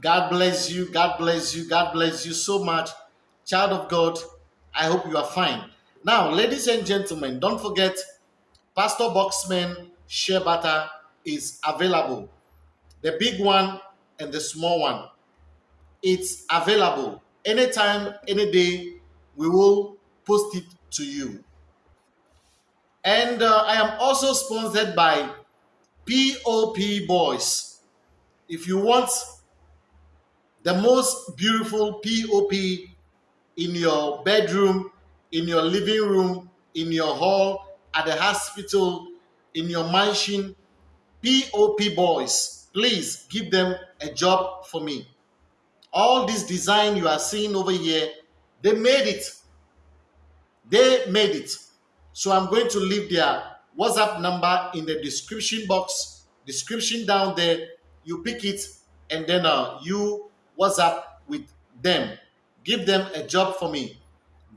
God bless you. God bless you. God bless you so much. Child of God, I hope you are fine. Now, ladies and gentlemen, don't forget Pastor Boxman shea butter is available. The big one and the small one. It's available anytime, any day. We will post it to you. And uh, I am also sponsored by POP Boys. If you want the most beautiful POP in your bedroom, in your living room, in your hall, at the hospital, in your mansion, POP Boys, please give them a job for me. All this design you are seeing over here, they made it. They made it. So I'm going to leave their WhatsApp number in the description box, description down there. You pick it and then uh, you WhatsApp with them. Give them a job for me.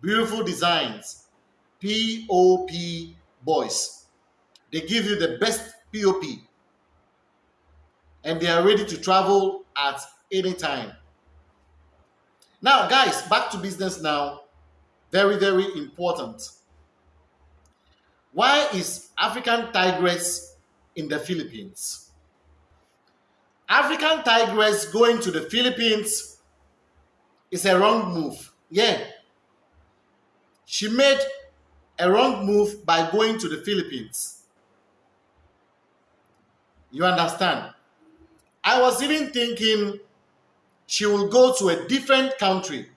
Beautiful designs. POP boys. They give you the best POP. And they are ready to travel at any time. Now, guys, back to business now. Very, very important. Why is African tigress in the Philippines? African tigress going to the Philippines is a wrong move. Yeah. She made a wrong move by going to the Philippines. You understand? I was even thinking she will go to a different country.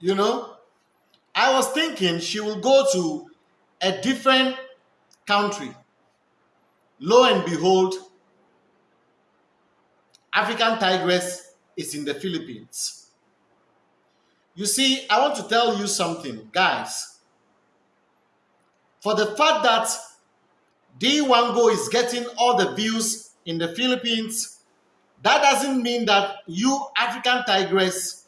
You know, I was thinking she will go to a different country. Lo and behold, African tigress is in the Philippines. You see, I want to tell you something, guys. For the fact that D1Go is getting all the views in the Philippines, that doesn't mean that you, African tigress,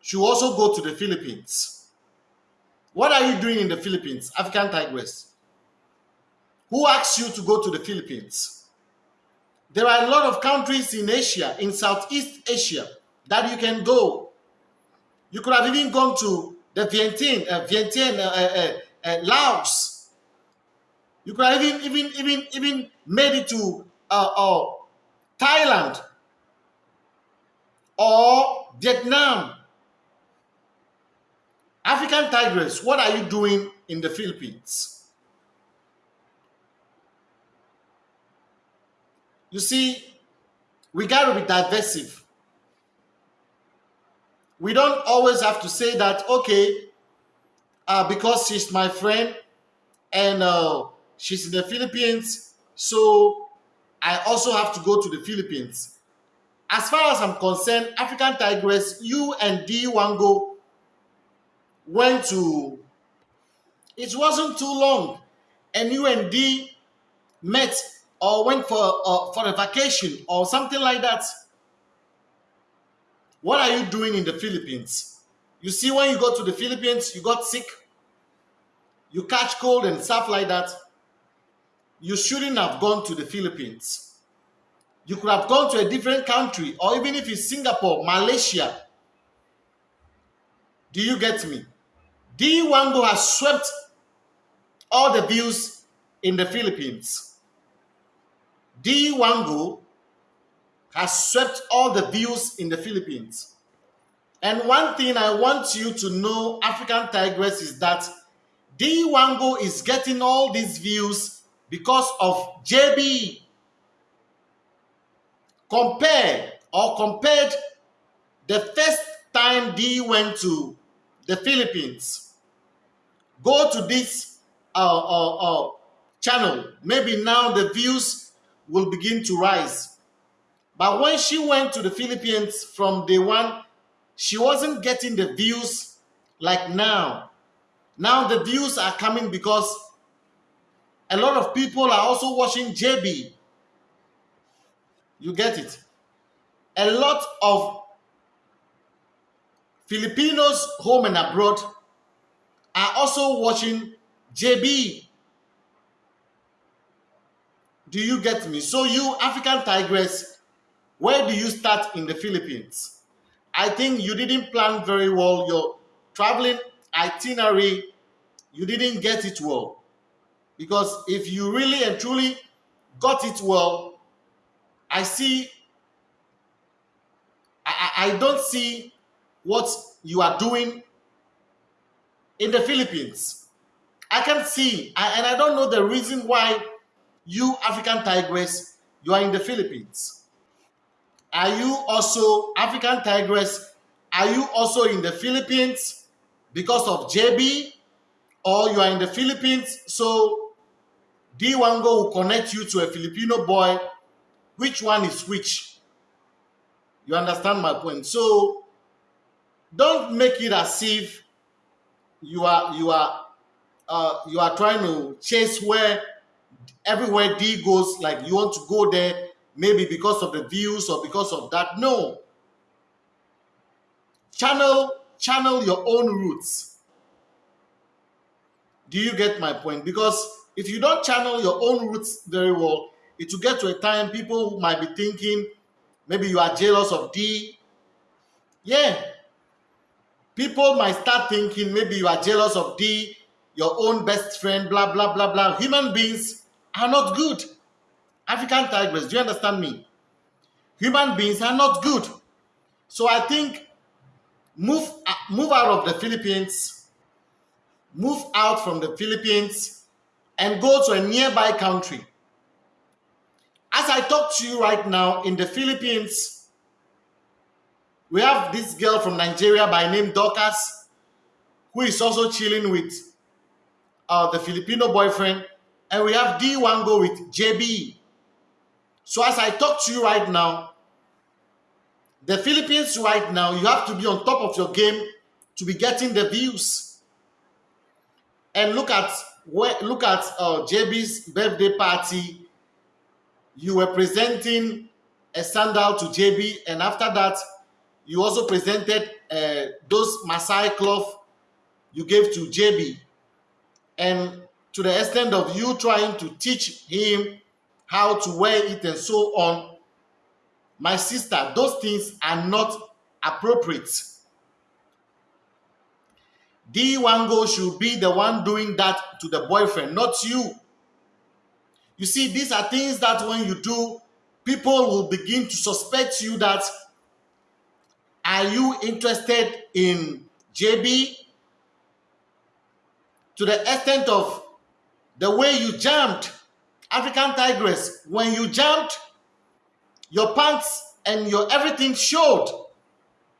should also go to the Philippines. What are you doing in the Philippines, African tigress? Who asked you to go to the Philippines? There are a lot of countries in Asia, in Southeast Asia, that you can go. You could have even gone to the Vientiane, uh, Vientiane, uh, uh, uh, Laos. You could have even, even, even, even made it to uh, uh, Thailand or Vietnam. African tigress, what are you doing in the Philippines? You see, we got to be divisive. We don't always have to say that, okay, uh, because she's my friend and uh, she's in the Philippines, so I also have to go to the Philippines. As far as I'm concerned, African Tigress, you and D Wango went to, it wasn't too long, and you and D met or went for uh, for a vacation or something like that what are you doing in the philippines? You see when you go to the philippines you got sick you catch cold and stuff like that you shouldn't have gone to the philippines. You could have gone to a different country or even if it's singapore malaysia. Do you get me? D wango has swept all the views in the philippines D. Wango has swept all the views in the Philippines. And one thing I want you to know, African Tigress, is that D. Wango is getting all these views because of JB. Compare or compared the first time D went to the Philippines. Go to this uh, uh, uh, channel. Maybe now the views will begin to rise. But when she went to the Philippines from day one, she wasn't getting the views like now. Now the views are coming because a lot of people are also watching JB. You get it? A lot of Filipinos home and abroad are also watching JB Do you get me? So you African tigress, where do you start in the Philippines? I think you didn't plan very well your traveling itinerary. You didn't get it well. Because if you really and truly got it well, I see, I, I don't see what you are doing in the Philippines. I can see, and I don't know the reason why you African Tigress, you are in the Philippines. Are you also African Tigress? Are you also in the Philippines because of JB? Or you are in the Philippines, so D1Go will connect you to a Filipino boy. Which one is which? You understand my point? So don't make it as if you are you are uh, you are trying to chase where everywhere D goes, like you want to go there, maybe because of the views or because of that. No. Channel, channel your own roots. Do you get my point? Because if you don't channel your own roots very well, it will get to a time people might be thinking maybe you are jealous of D. Yeah. People might start thinking maybe you are jealous of D, your own best friend, blah, blah, blah, blah. Human beings are not good. African tigress, do you understand me? Human beings are not good. So I think move, uh, move out of the Philippines, move out from the Philippines, and go to a nearby country. As I talk to you right now in the Philippines, we have this girl from Nigeria by name Dorcas, who is also chilling with uh, the Filipino boyfriend, and we have D1 go with JB. So as I talk to you right now, the Philippines right now, you have to be on top of your game to be getting the views. And look at look at uh, JB's birthday party. You were presenting a sandal to JB, and after that, you also presented uh, those Maasai cloth you gave to JB. And to the extent of you trying to teach him how to wear it and so on, my sister, those things are not appropriate. D1Go should be the one doing that to the boyfriend, not you. You see, these are things that when you do, people will begin to suspect you that are you interested in JB? To the extent of the way you jumped, African Tigress, when you jumped, your pants and your everything showed.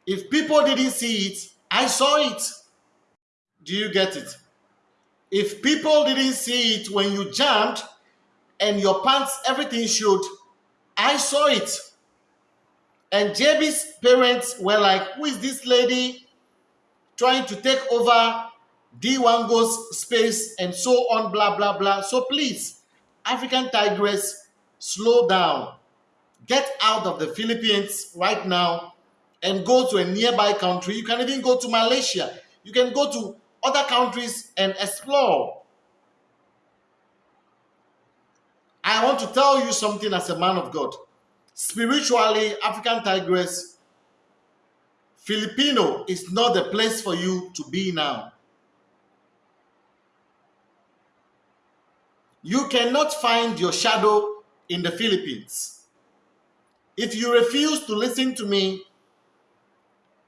If people didn't see it, I saw it. Do you get it? If people didn't see it when you jumped and your pants, everything showed, I saw it. And JB's parents were like, who is this lady trying to take over D1 goes space and so on, blah, blah, blah. So please, African Tigress, slow down. Get out of the Philippines right now and go to a nearby country. You can even go to Malaysia. You can go to other countries and explore. I want to tell you something as a man of God. Spiritually, African Tigress, Filipino is not the place for you to be now. You cannot find your shadow in the Philippines. If you refuse to listen to me,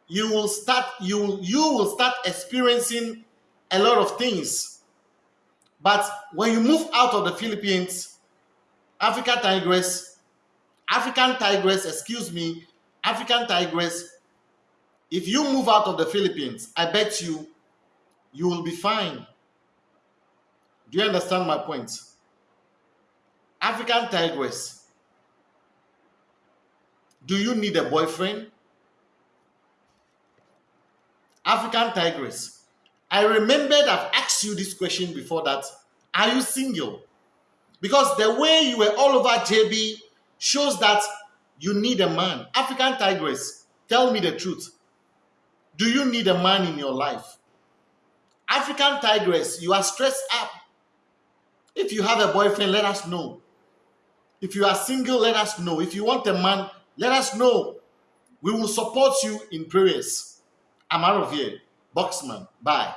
you will start you you will start experiencing a lot of things. But when you move out of the Philippines, African tigress, African tigress, excuse me, African tigress, if you move out of the Philippines, I bet you you will be fine. Do you understand my point? African tigress. Do you need a boyfriend? African tigress. I remembered I've asked you this question before that. Are you single? Because the way you were all over JB shows that you need a man. African tigress, tell me the truth. Do you need a man in your life? African tigress, you are stressed up. If you have a boyfriend, let us know. If you are single, let us know. If you want a man, let us know. We will support you in prayers. I'm out of here. Boxman. Bye.